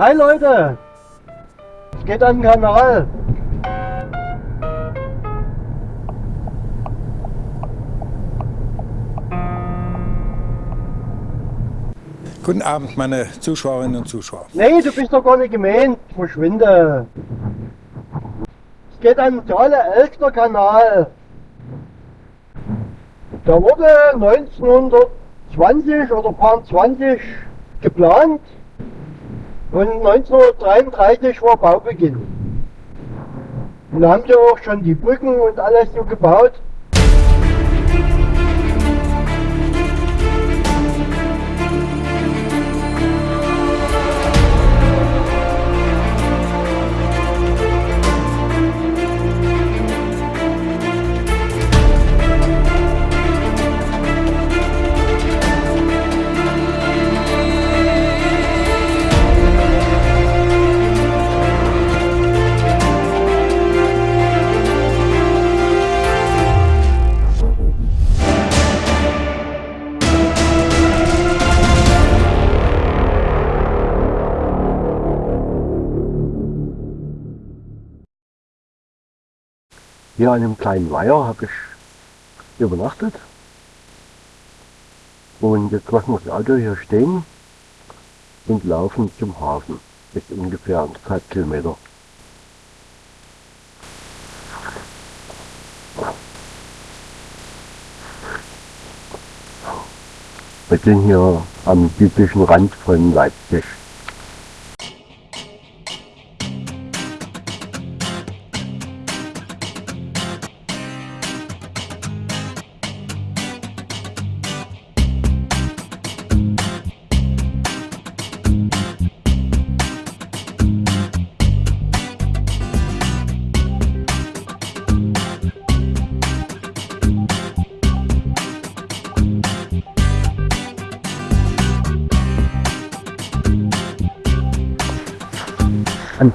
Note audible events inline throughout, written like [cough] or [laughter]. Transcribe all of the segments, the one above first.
Hi Leute! Es geht an den Kanal. Guten Abend, meine Zuschauerinnen und Zuschauer. Nee, du bist doch gar nicht gemeint. Verschwinde. Es geht an den Thale Elster Kanal. Da wurde 1920 oder paar 20 geplant und 1933 war Baubeginn. Und da haben sie auch schon die Brücken und alles so gebaut. Hier an einem kleinen Weiher habe ich übernachtet. Und jetzt lassen wir das Auto hier stehen und laufen zum Hafen. Das ist ungefähr anderthalb Kilometer. Wir sind hier am südlichen Rand von Leipzig.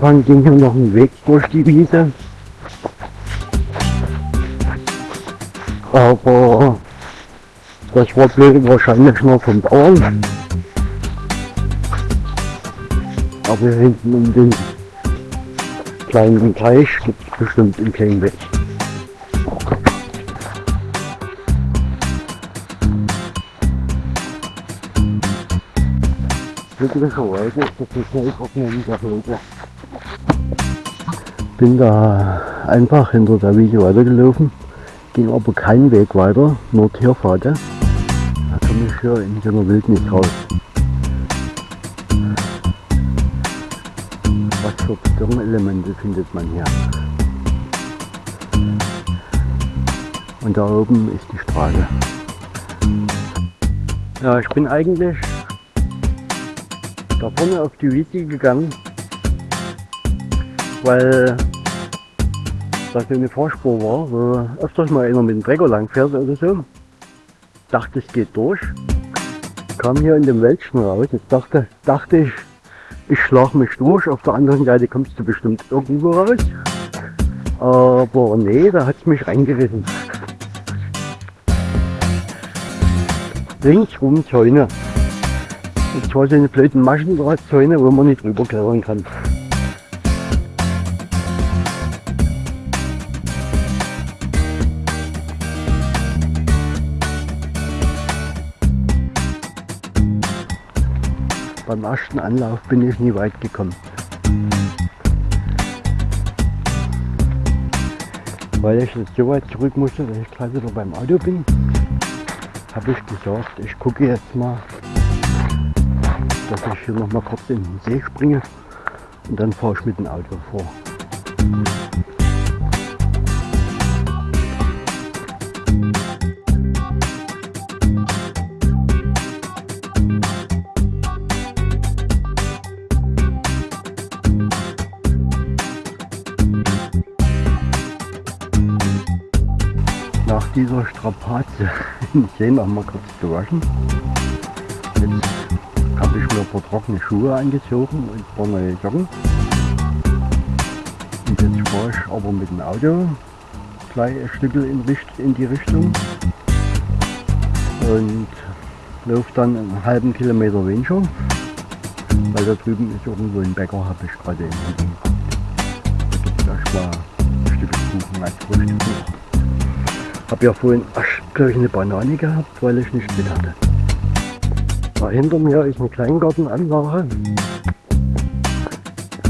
Anfang ging hier noch ein Weg durch die Wiese. Aber das war blöd wahrscheinlich nur vom Bauern. Aber hier hinten um den kleinen Teich gibt es bestimmt einen kleinen Weg. Glücklicherweise ist das nicht trocknen der Wege. Bin da einfach hinter der Wiese weitergelaufen, ging aber keinen Weg weiter, nur Tierpfade. Da komme ich hier in so einer Wildnis raus. Was für Betonelemente findet man hier? Und da oben ist die Straße. Ja, ich bin eigentlich da vorne auf die Wiese gegangen, weil da so eine Fahrspur war, wo öfters mal einer mit dem Trecker lang fährt oder so. Dachte es geht durch. Kam hier in dem Wäldchen raus. Jetzt dachte, dachte ich, ich schlag mich durch. Auf der anderen Seite kommst du bestimmt irgendwo raus. Aber nee, da hat es mich reingerissen. Ringsrum Zäune. Und zwar so eine blöden Maschendrahtzäune, wo man nicht drüber klettern kann. Beim ersten Anlauf bin ich nie weit gekommen. Weil ich jetzt so weit zurück musste, dass ich gerade wieder beim Auto bin, habe ich gesagt, ich gucke jetzt mal, dass ich hier noch mal kurz in den See springe und dann fahre ich mit dem Auto vor. Dieser Strapaze [laughs] im See noch mal kurz gewaschen. Jetzt habe ich mir ein paar trockene Schuhe angezogen und ein paar neue Socken. Und jetzt fahre ich aber mit dem Auto gleich ein Stück in, in die Richtung und laufe dann einen halben Kilometer weniger Weil da drüben ist irgendwo ein Bäcker, habe ich gerade gesehen. Da gibt es erstmal ein Stück Kuchen als Frühstück. Habe ja vorhin gleich eine Banane gehabt, weil ich nicht mit hatte. Da hinter mir ist eine Kleingartenanlage.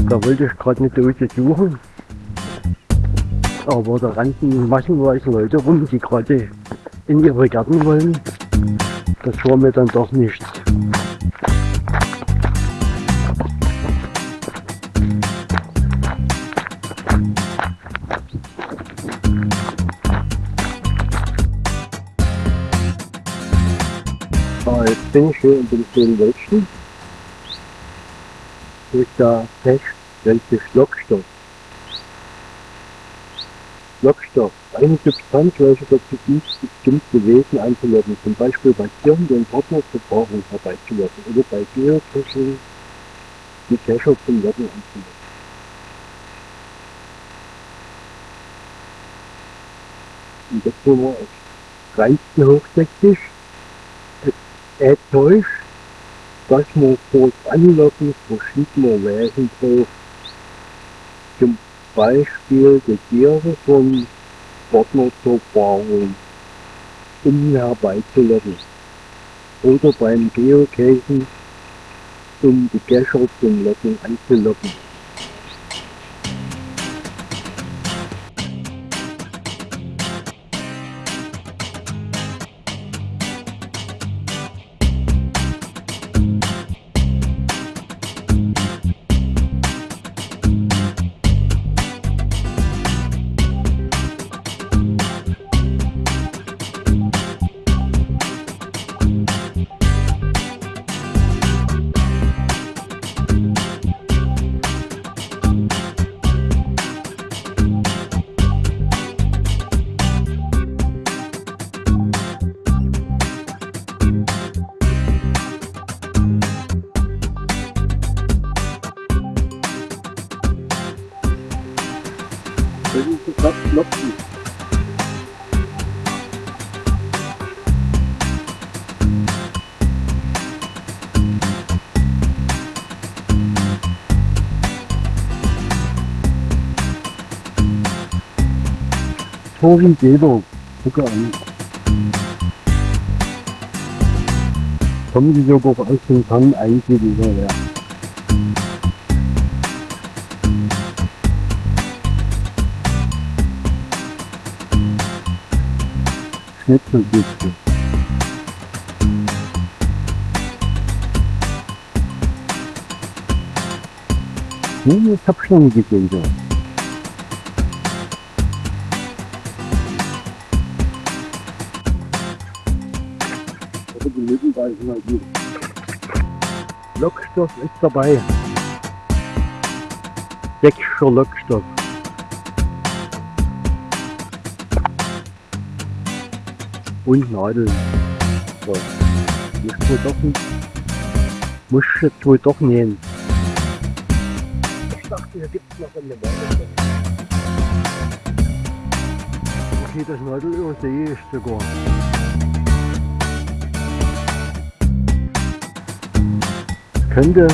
Da wollte ich gerade eine Dose suchen. Aber da rannten massenweise Leute rum, die gerade in ihre Gärten wollen. Das war mir dann doch nichts. Hier in dem schönen Wäldchen. Durch der sich Lockstoff. Lockstoff, eine Substanz, welche dazu dient, bestimmte Wesen anzulocken, zum Beispiel bei Tieren den Partner zur Paarung herbeizulocken oder bei Geocachen die Cacher zum Locken anzulocken. Und das war es reinsten hochsächsisch, enttäuscht, dass man das Anlocken verschiedener Wesen braucht. Zum Beispiel die Tiere vom Partner zur Paarung, um ihn herbeizulocken. Oder beim Geocachen, um die Cacher zum Locken anzulocken. Tobi Geber, gucke an. Kommen Sie sogar aus dem Kern eigentlich wieder her. Schnitzelbüchse. Hm, ich hab schon gesehen, so. Aber gut. Lockstoff ist dabei. Sächsischer Lockstoff. und Nadeln. So. Muss wohl doch nicht. Muss jetzt wohl doch nähen. Ich dachte, hier gibt es noch eine Nadel. Okay, das Nadelöhr sehe ich sogar. Könnte,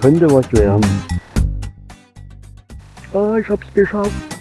könnte was werden. Ah, ich hab's geschafft.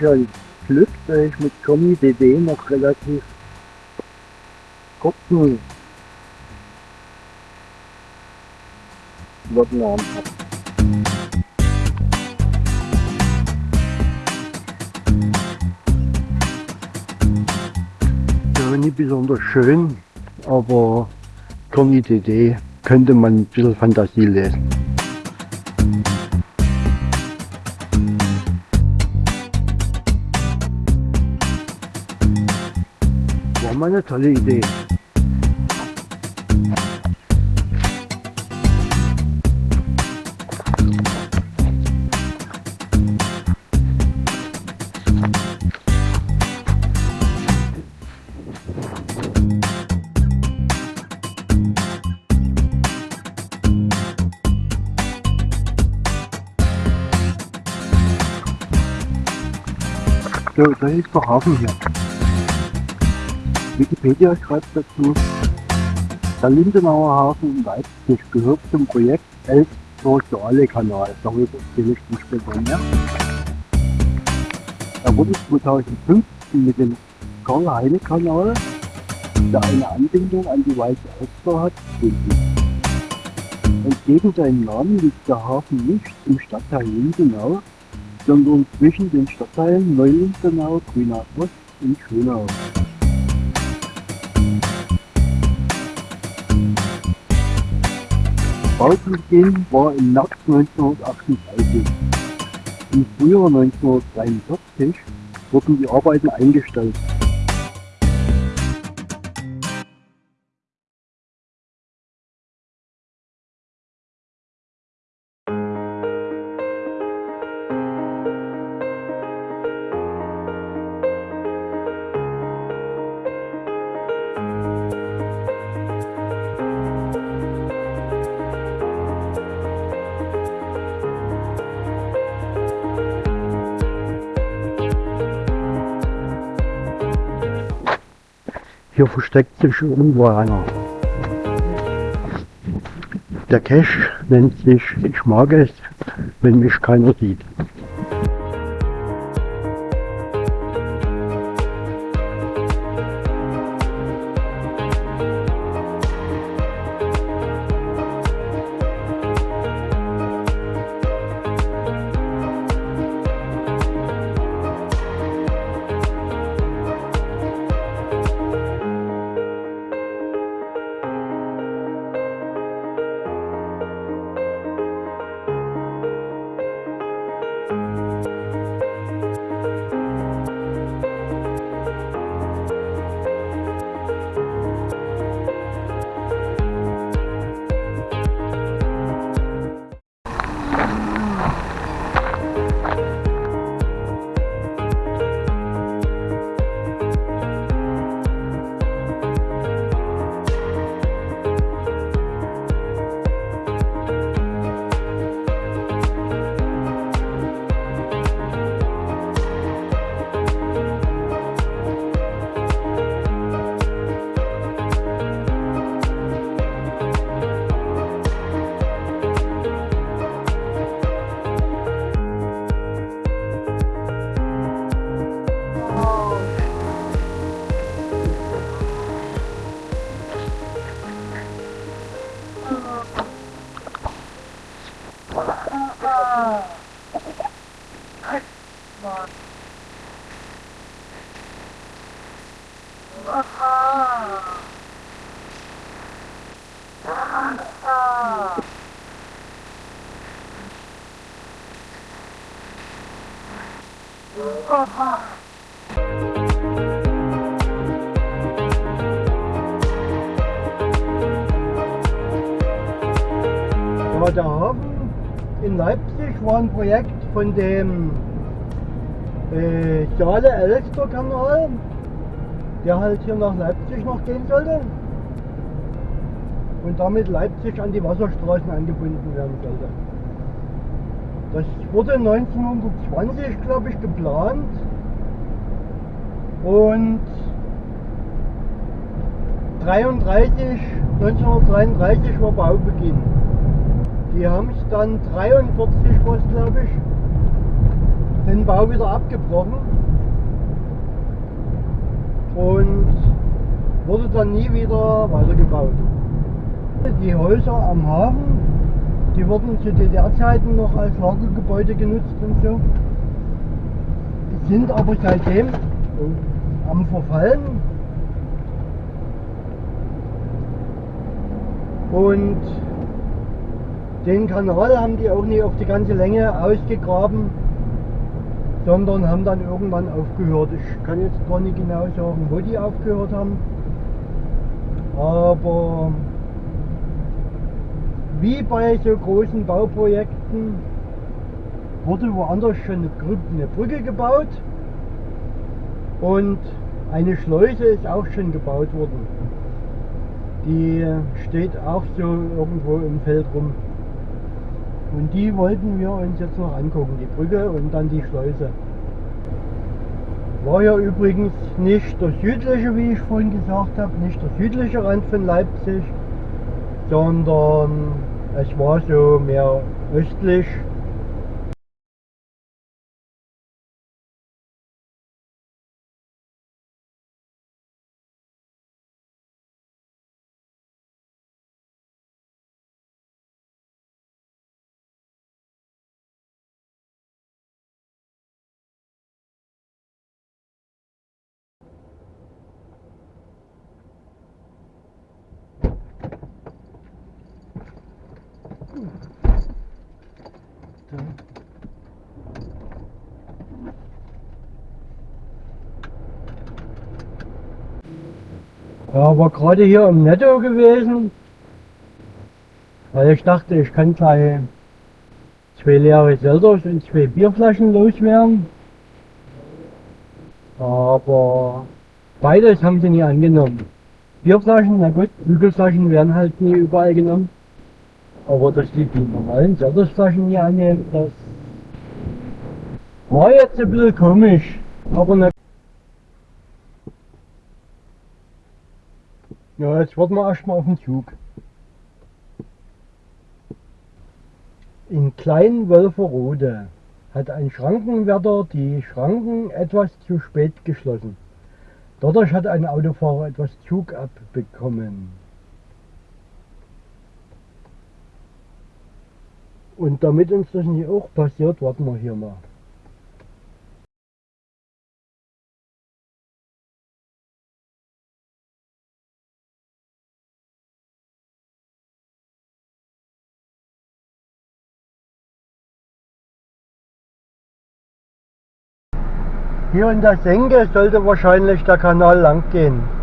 Da habe ich ja Glück, dass ich mit Tommy DD noch relativ kurzen Wortnamen habe. Nicht besonders schön, aber Tommy DD könnte man ein bisschen Fantasie lesen. War mal eine tolle Idee. So, da ist der Hafen hier. Wikipedia schreibt dazu, der Lindenauer Hafen in Leipzig gehört zum Projekt Elster-Saale-Kanal. Darüber erzähle ich dann später mehr. Er wurde 2015 mit dem Karl-Heine-Kanal, der eine Anbindung an die Weiße Elster hat, gebildet. Entgegen seinem Namen liegt der Hafen nicht im Stadtteil Lindenau, sondern zwischen den Stadtteilen Neulindenau, Grünau Ost und Schönau. Baubeginn war im März 1938. Im Frühjahr 1943 wurden die Arbeiten eingestellt. Hier versteckt sich irgendwo einer. Der Cache nennt sich Ich mag es, wenn mich keiner sieht. Dem äh, Saale-Elster-Kanal, der halt hier nach Leipzig noch gehen sollte und damit Leipzig an die Wasserstraßen angebunden werden sollte. Das wurde 1920, glaube ich, geplant und 33, 1933 war Baubeginn. Die haben es dann 43 was glaube ich, den Bau wieder abgebrochen und wurde dann nie wieder weitergebaut. Die Häuser am Hafen, die wurden zu DDR-Zeiten noch als Lagergebäude genutzt und so, sind aber seitdem am Verfallen und den Kanal haben die auch nicht auf die ganze Länge ausgegraben. Sondern haben dann irgendwann aufgehört. Ich kann jetzt gar nicht genau sagen, wo die aufgehört haben. Aber wie bei so großen Bauprojekten wurde woanders schon eine, Brücke gebaut und eine Schleuse ist auch schon gebaut worden. Die steht auch so irgendwo im Feld rum. Und die wollten wir uns jetzt noch angucken, die Brücke und dann die Schleuse. War ja übrigens nicht der südliche, wie ich vorhin gesagt habe, nicht der südliche Rand von Leipzig, sondern es war so mehr östlich War gerade hier im Netto gewesen, weil ich dachte, ich kann gleich zwei leere Selders und zwei Bierflaschen loswerden. Aber beides haben sie nie angenommen. Bierflaschen, na gut, Bügelflaschen werden halt nie überall genommen. Aber dass die die normalen Seltersflaschen nie annehmen, das war jetzt ein bisschen komisch. Aber Ja, jetzt warten wir erstmal auf den Zug. In Kleinwölferode hat ein Schrankenwärter die Schranken etwas zu spät geschlossen. Dadurch hat ein Autofahrer etwas Zug abbekommen. Und damit uns das nicht auch passiert, warten wir hier mal. Hier in der Senke sollte wahrscheinlich der Kanal lang gehen.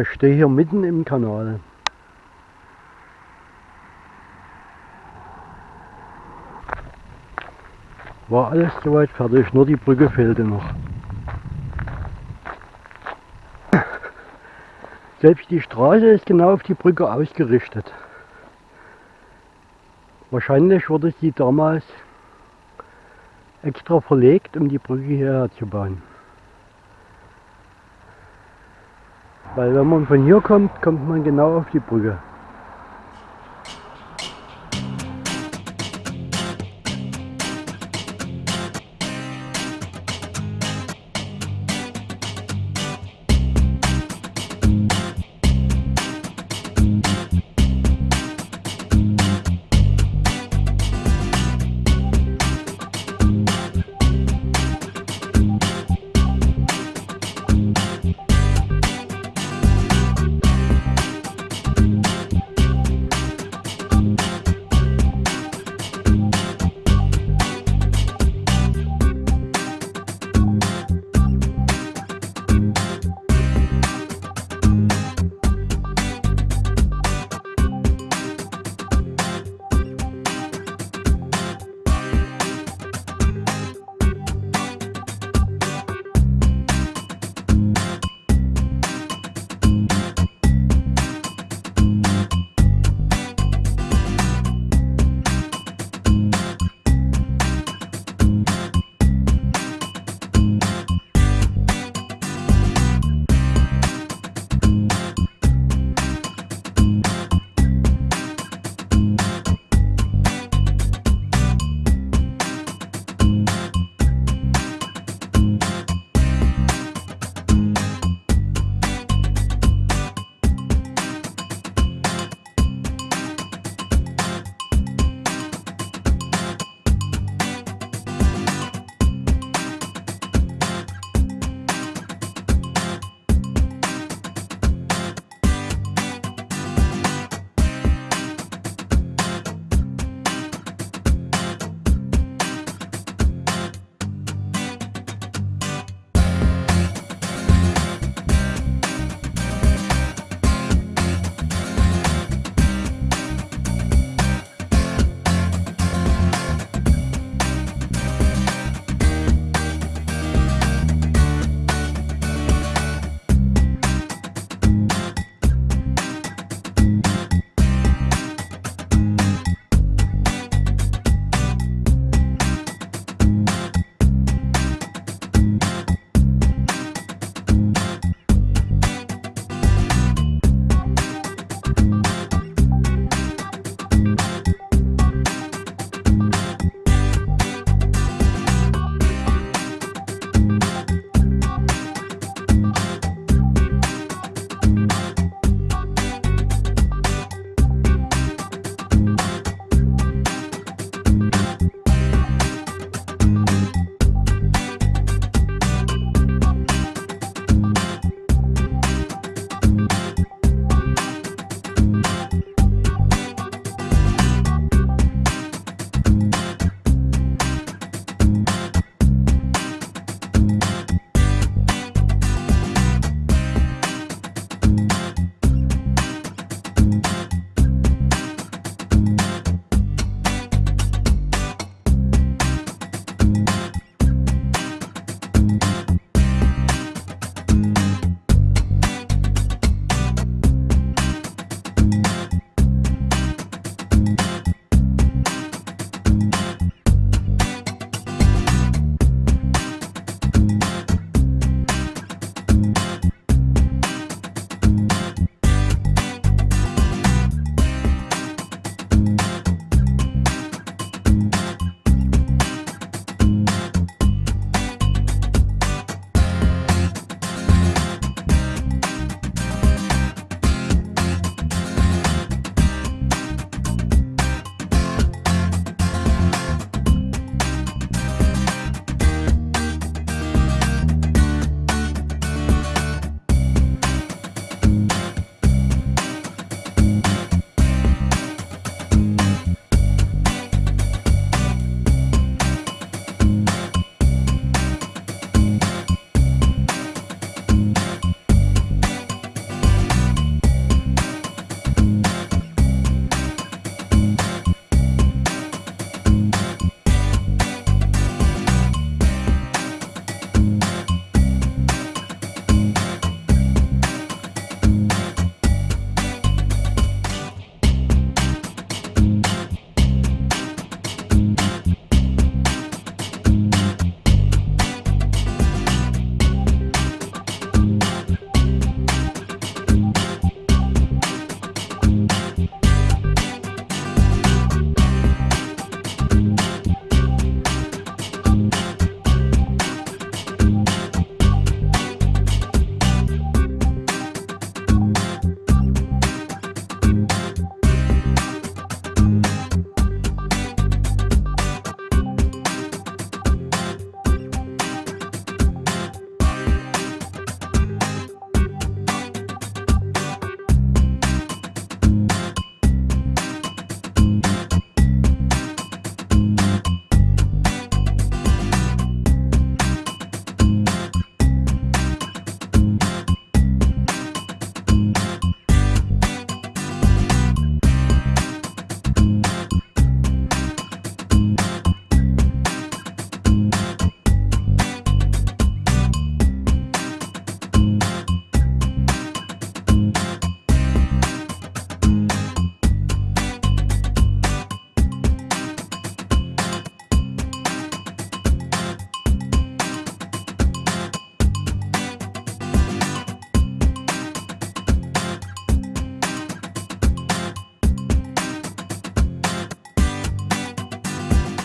Ich stehe hier mitten im Kanal. War alles soweit fertig, nur die Brücke fehlte noch. [coughs] Selbst die Straße ist genau auf die Brücke ausgerichtet. Wahrscheinlich wurde sie damals extra verlegt, um die Brücke hierher zu bauen. Weil wenn man von hier kommt, kommt man genau auf die Brücke.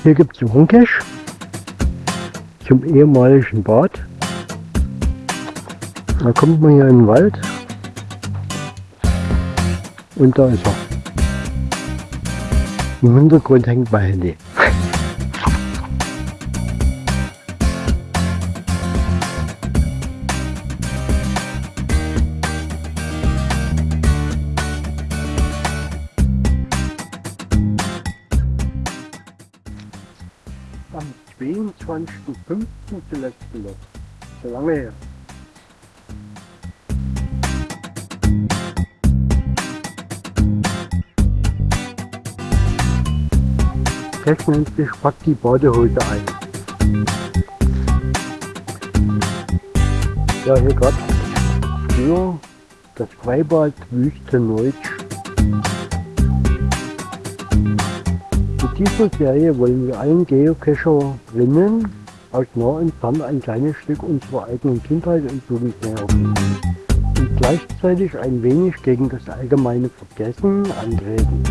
Hier gibt es einen Cache zum ehemaligen Bad. Da kommt man hier in den Wald und da ist er. Im Hintergrund hängt mein Handy. 22.05. zuletzt gelockt. So lange her. Cash nennt sich Pack die Badehose ein. Ja, hier gerade für das Freibad Wüstenneutsch. Mit dieser Serie wollen wir allen Geocacherinnen aus nah und fern ein kleines Stück unserer eigenen Kindheit und Jugend näher bringen und gleichzeitig ein wenig gegen das allgemeine Vergessen antreten.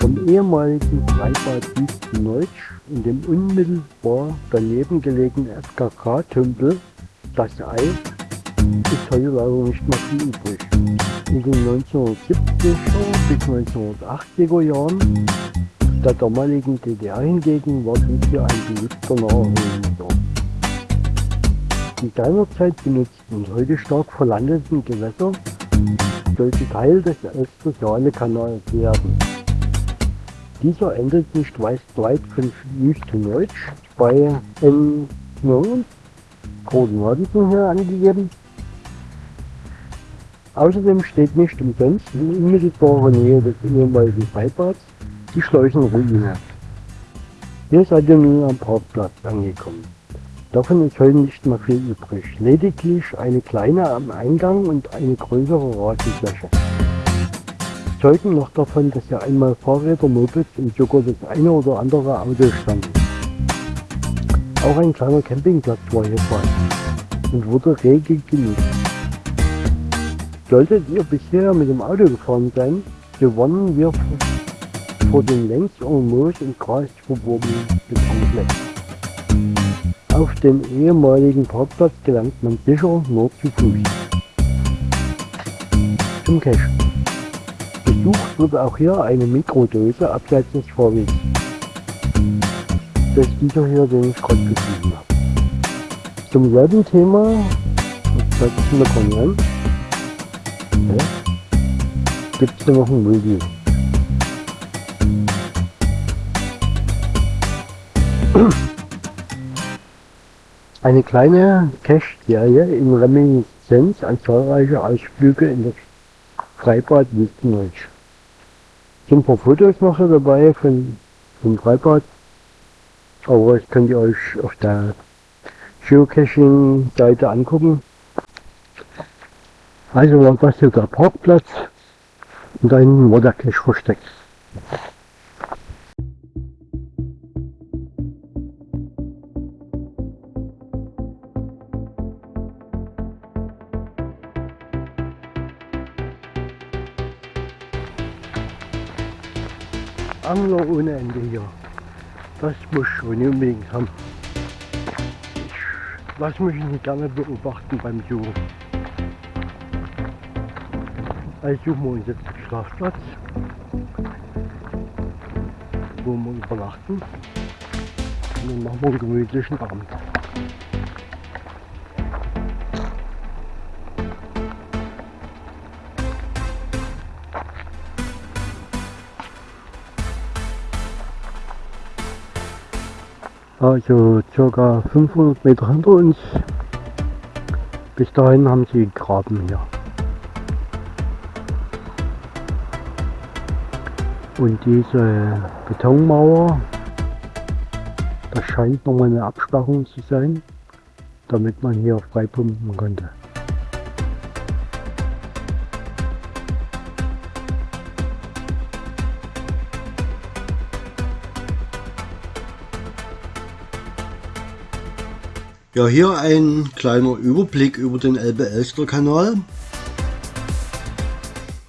Vom ehemaligen Freibad Wüstenneutsch in dem unmittelbar daneben gelegenen FKK-Tümpel, das Ei, ist heute leider nicht mehr viel übrig. In den 1970er bis 1980er Jahren der damaligen DDR hingegen war dies hier ein beliebter Naherholungsort. In seiner Zeit benutzten und heute stark verlandeten Gewässer sollte Teil des Elster-Saale-Kanals werden. Dieser endet nicht weit weit von Wüstenneutsch bei N. Sind hier angegeben. Außerdem steht nicht umsonst in unmittelbarer Nähe des ehemaligen Freibads die Schleusenruine. Hier seid ihr nun am Parkplatz angekommen. Davon ist heute nicht mehr viel übrig. Lediglich eine kleine am Eingang und eine größere Rasenfläche. Zeugen noch davon, dass hier einmal Fahrräder, Mopeds und sogar das eine oder andere Auto standen. Auch ein kleiner Campingplatz war hier vorhanden und wurde rege genutzt. Solltet ihr bisher mit dem Auto gefahren sein, so warnen wir vor den längst en Moos und Gras verwobenen Betonflächen. Auf den ehemaligen Parkplatz gelangt man sicher nur zu Fuß. Zum Cache. Besucht wird auch hier eine Mikrodose abseits des Fahrwegs. Das ist dieser hier, den ich gerade beschrieben habe. Zum selben Thema, das zeigt es mir ja, gibt es noch ein Video. Eine kleine Cache-Serie in Reminiszenz an zahlreiche Ausflüge in das Freibad Wüstenneutsch. Sind ein paar Fotos noch dabei von, vom Freibad, aber das könnt ihr euch auf der Geocaching-Seite angucken. Also war das hier der Parkplatz und da hinten war der Cache versteckt. Angler ohne Ende hier. Das muss schon unbedingt haben. Ich lasse mich nicht gerne beobachten beim Suchen. Also suchen wir uns jetzt einen Schlafplatz, wo wir übernachten. Und dann machen wir einen gemütlichen Abend. Also circa 500 Meter hinter uns. Bis dahin haben sie gegraben hier. Und diese Betonmauer, das scheint nochmal eine Absperrung zu sein, damit man hier freipumpen konnte. Ja, hier ein kleiner Überblick über den Elbe-Elster-Kanal.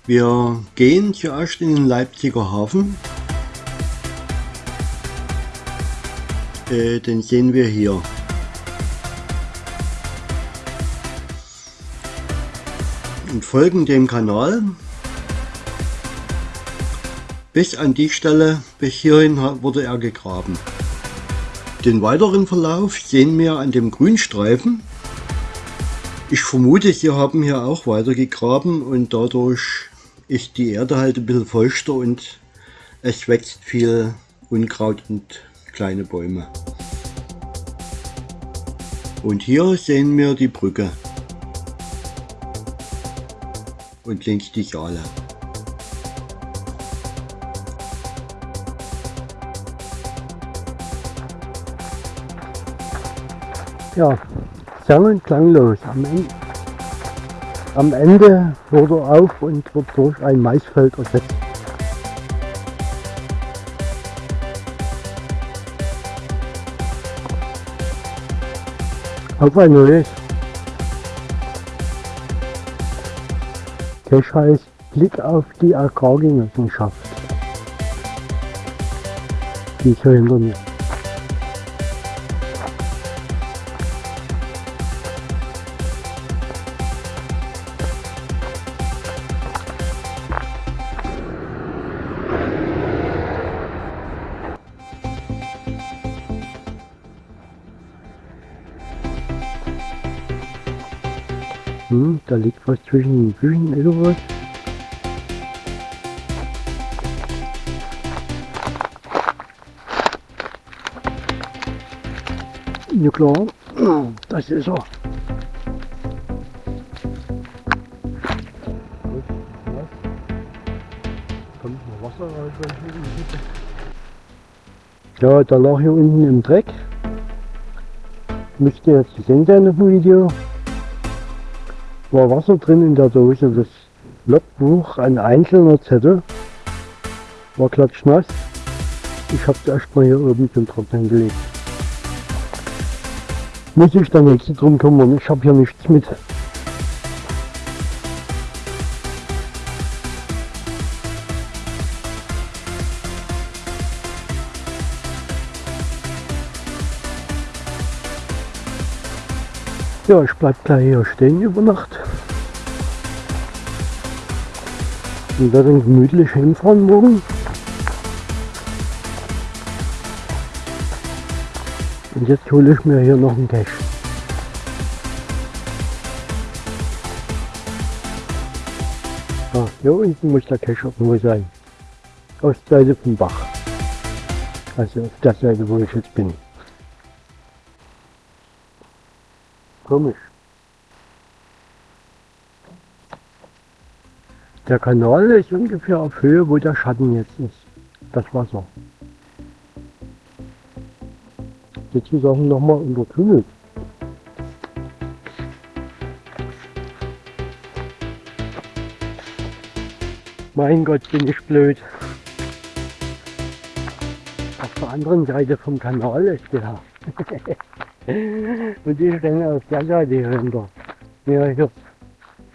Wir gehen zuerst in den Leipziger Hafen. äh, den sehen wir hier. Und folgen dem Kanal bis an die Stelle, bis hierhin wurde er gegraben. Den weiteren Verlauf sehen wir an dem Grünstreifen. Ich vermute, sie haben hier auch weiter gegraben und dadurch ist die Erde halt ein bisschen feuchter und es wächst viel Unkraut und kleine Bäume. Und hier sehen wir die Brücke und links die Schale. Ja, sang- und klanglos. Am Ende, am Ende hört er auf und wird durch ein Maisfeld ersetzt. Auf ein neues. Cash heißt Blick auf die Agrargenossenschaft. Die ist hier hinter mir. Liegt was zwischen den Büchen oder was? Ja klar, das ist er. Ja, da lag hier unten im Dreck. Müsste jetzt zu sehen sein auf dem Video war Wasser drin in der Dose. Das Logbuch, ein einzelner Zettel, war klatschnass. Ich habe es erstmal hier oben zum Trocknen gelegt. Muss ich der nächste drum kümmern, ich habe hier nichts mit. Ja, ich bleib gleich hier stehen über Nacht. Und werde dann gemütlich hinfahren morgen. Und jetzt hole ich mir hier noch einen Cash. Ah, hier unten muss der Cache irgendwo sein. Auf der Seite vom Bach. Also auf der Seite, wo ich jetzt bin. Komisch. Der Kanal ist ungefähr auf Höhe, wo der Schatten jetzt ist. Das Wasser. Sozusagen nochmal untertunnelt. Mein Gott, bin ich blöd. Auf der anderen Seite vom Kanal ist der. [laughs] Und ich renne auf der Seite hier hinter. Ja, hier.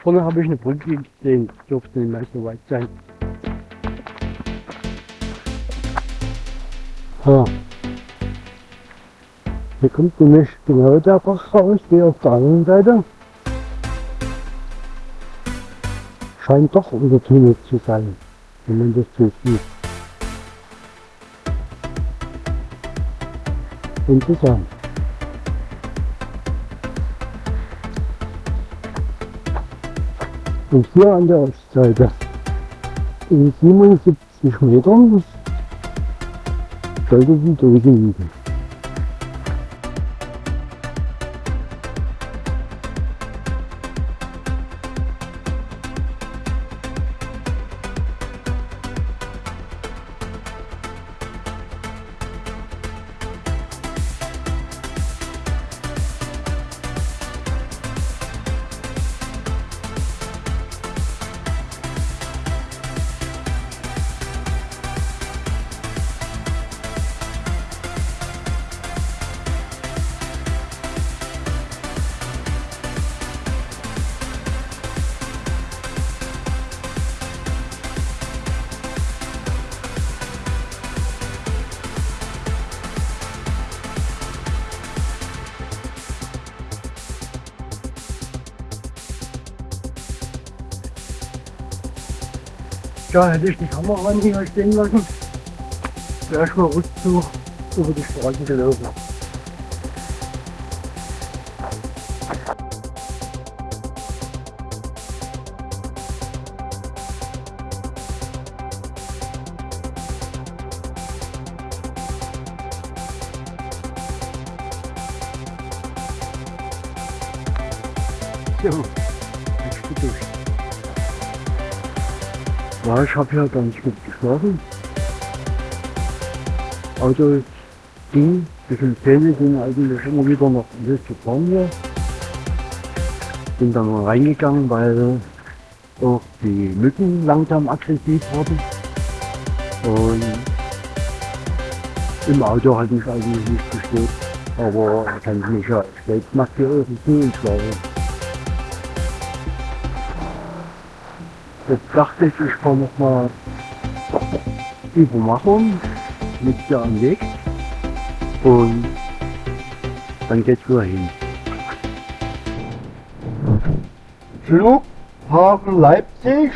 Vorne habe ich eine Brücke gesehen. Dürfte nicht mehr so weit sein. Ha. Hier kommt nämlich genau der Bach raus, wie auf der anderen Seite. Scheint doch untertunnelt zu sein, wenn man das so sieht. Interessant. Und hier an der Ostseite in 77 Metern sollte die Dose liegen. Da hätte ich die Kamera hier stehen lassen. Erstmal Rückzug über die Straße gelaufen. Ich habe ja ganz gut geschlafen. Auto ging, ein bisschen Zähne sind eigentlich immer wieder noch ein bisschen fahren hier. Bin dann mal reingegangen, weil auch die Mücken langsam aggressiv wurden. Und im Auto hat mich eigentlich nicht gestört. Aber kann ich mich ja selbst nach hier irgendwie schlafen. Jetzt dachte ich, ich fahre nochmal über Machung mit dir am Weg und dann geht's wieder hin. Flughafen Leipzig.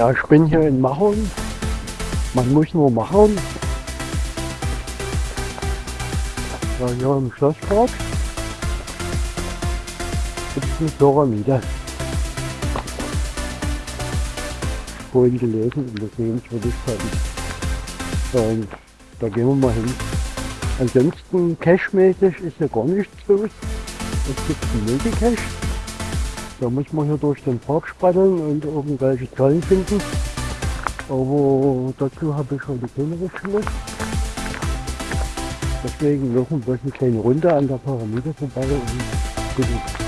Ja, ich bin hier in Machern. Man muss nur machen. Ja, hier im Schlosspark gibt es eine Pyramide. Vorhin gelesen in der Sehenswürdigkeiten. Und da gehen wir mal hin. Ansonsten cashmäßig ist hier gar nichts los. Es gibt einen Multicache. Da muss man hier durch den Park spatteln und irgendwelche Zahlen finden. Aber dazu habe ich heute keine Richtschule. Deswegen noch ein eine kleine Runde an der Pyramide vorbei und gut.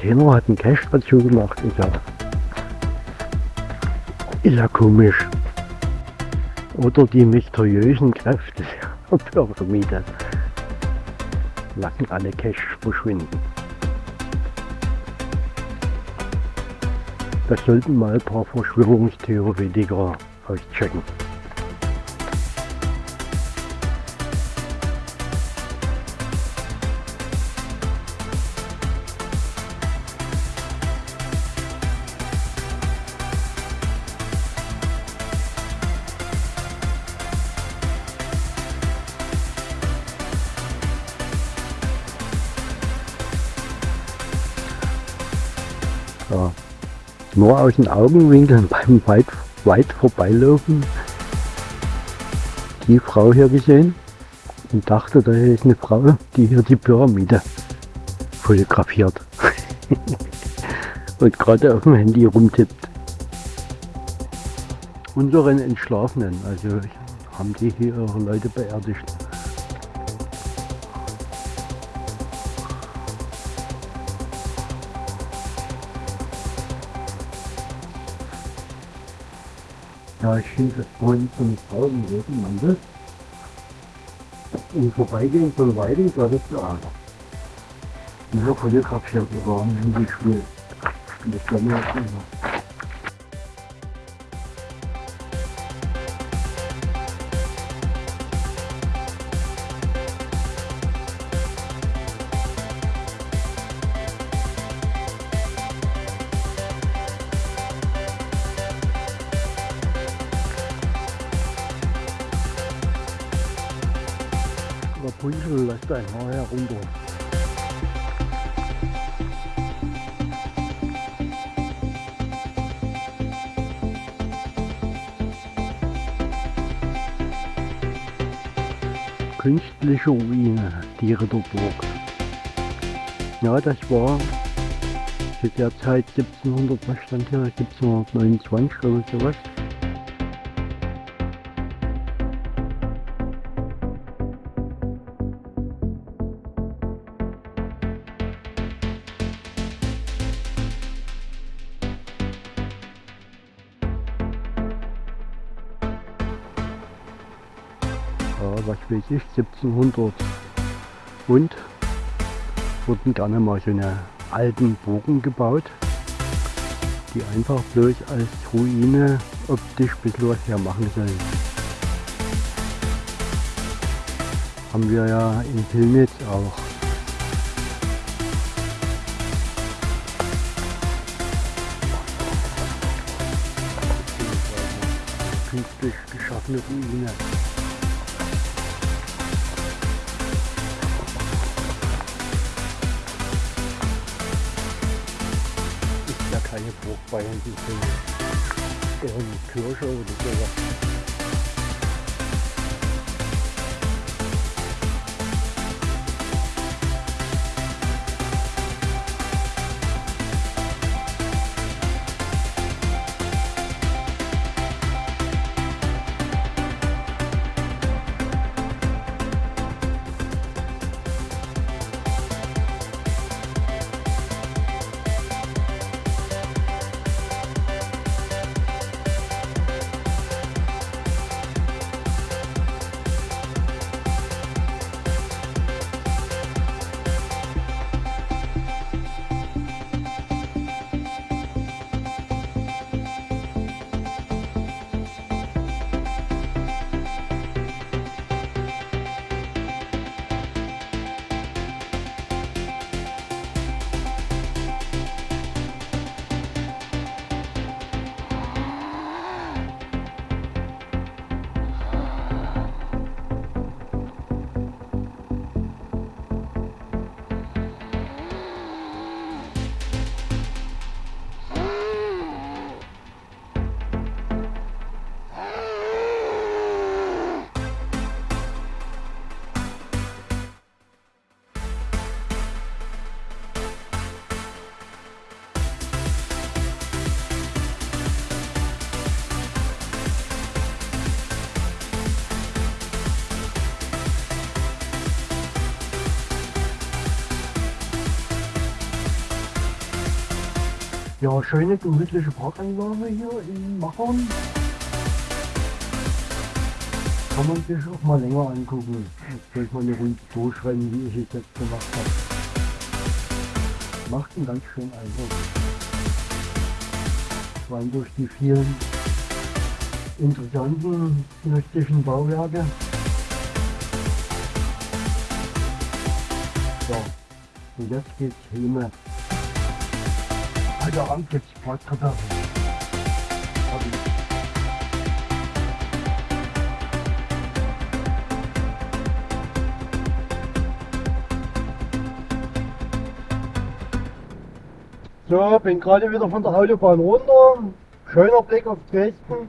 Keiner hat einen Cache dazu gemacht. Ist ja, ist ja komisch. Oder die mysteriösen Kräfte der [laughs] Pyramide lassen alle Cache verschwinden. Das sollten mal ein paar Verschwörungstheoretiker auschecken. Nur aus den Augenwinkeln beim weit, weit vorbeilaufen die Frau hier gesehen und dachte, da ist eine Frau, die hier die Pyramide fotografiert [laughs] und gerade auf dem Handy rumtippt. Unseren Entschlafenen, also haben die hier ihre Leute beerdigt. Ja, ich finde das vorhin von draußen reden, man das. Im Vorbeigehen von Weiding war das da. Dieser fotografiert sogar ein Handyspiel. Das war mir auch immer. Rapunzel lässt ein Haar herunter. Künstliche Ruine, die Ritterburg. Ja, das war zu der Zeit 1700, was stand hier, 1729 oder sowas. Ja, was weiß ich, 1700 und wurden gerne mal so eine alten Burgen gebaut, die einfach bloß als Ruine optisch ein bisschen was hermachen sollen. Haben wir ja in Pillnitz auch. Ist ja keine Burg bei uns, ist eher eine Kirche oder sowas. Ja, schöne gemütliche Parkanlage hier in Machern. Kann man sich auch mal länger angucken. Soll ich mal eine Runde durchrennen, wie ich es jetzt gemacht habe. Macht einen ganz schönen Eindruck. Vor allem durch die vielen interessanten touristischen Bauwerke. So, und jetzt geht's hin. Gibt's Bratkartoffeln. Hab ich. So, bin gerade wieder von der Autobahn runter. Schöner Blick auf Dresden.